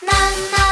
난나.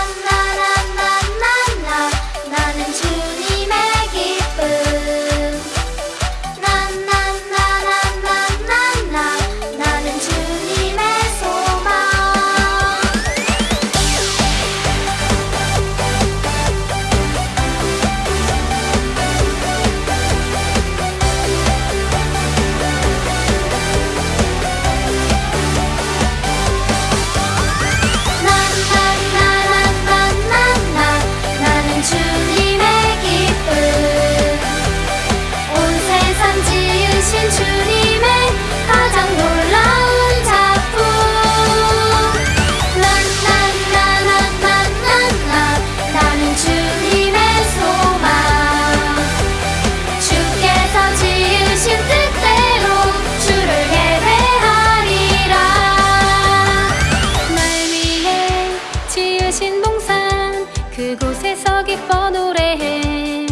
덮어 노래해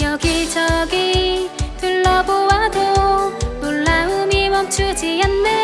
여기저기 둘러보아도 놀라움이 멈추지 않네.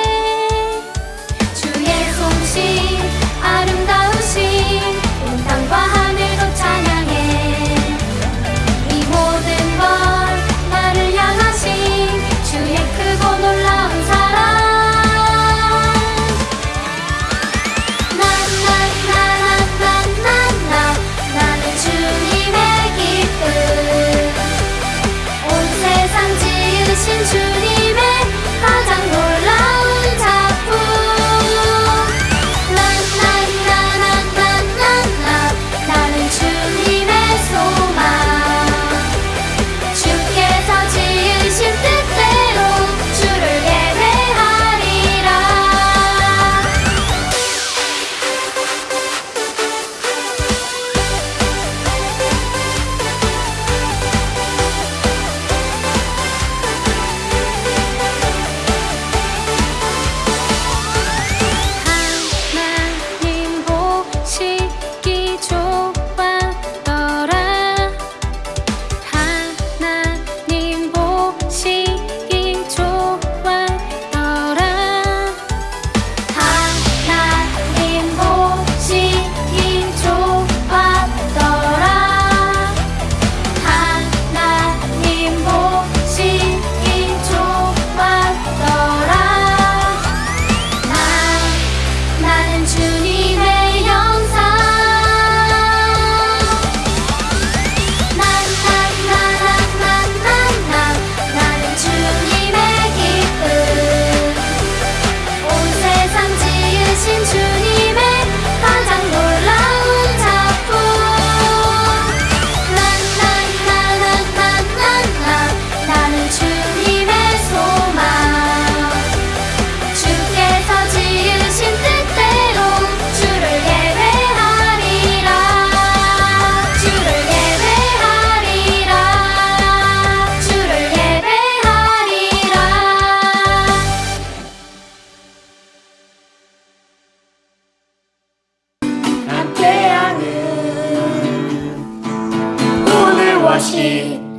しい。